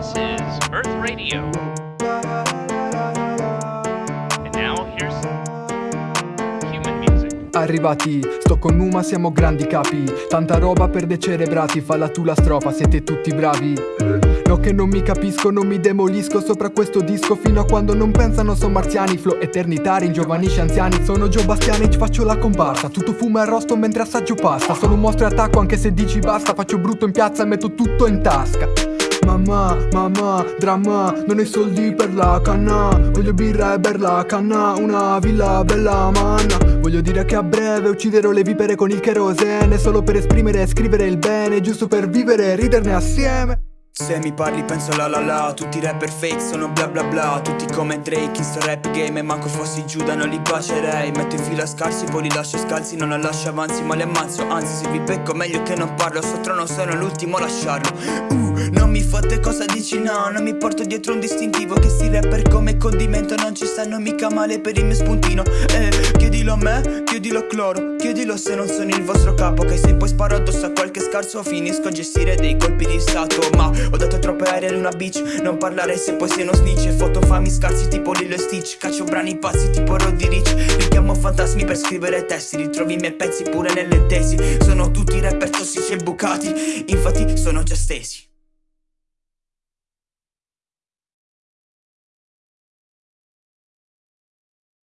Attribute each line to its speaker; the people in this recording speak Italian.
Speaker 1: is Earth Radio. And now here's human music.
Speaker 2: Arrivati, sto con Numa, siamo grandi capi. Tanta roba per decerebrati, falla tu la strofa, siete tutti bravi. No che non mi capisco, non mi demolisco sopra questo disco Fino a quando non pensano sono marziani. Flow eternitari, ingiovanisci anziani Sono Joe Bastiani, ci faccio la comparsa. Tutto fumo e arrosto mentre assaggio pasta. Sono un mostro e attacco anche se dici basta Faccio brutto in piazza e metto tutto in tasca Mamma, mamma, dramma, non ho i soldi per la canna. Voglio birra e ber la canna, una villa bella manna. Voglio dire che a breve ucciderò le vipere con il kerosene Solo per esprimere e scrivere il bene, giusto per vivere e riderne assieme.
Speaker 3: Se mi parli penso la la la Tutti i rapper fake sono bla bla bla Tutti come Drake in sto rap game E manco fossi Giuda non li bacerei. Metto in fila scarsi poi li lascio scalzi Non la lascio avanzi ma li ammazzo Anzi se vi becco meglio che non parlo Sto trono sono l'ultimo a lasciarlo. Uh, Non mi fotte cosa dici no Non mi porto dietro un distintivo Che sti rapper come condimento Non ci stanno mica male per il mio spuntino. Eh chiedilo a me chiedilo a Cloro Chiedilo se non sono il vostro capo Che se poi sparo addosso a qualche scarso Finisco a gestire dei colpi di stato. Ma ho dato troppe aeree ad una beach Non parlare se poi sei uno snitch. E foto fami scarsi tipo Lilo e Stitch Caccio brani pazzi tipo Roddy Rich Richiamo fantasmi per scrivere testi Ritrovi i miei pezzi pure nelle tesi. Sono tutti rapper tossici e bucati Infatti sono già stesi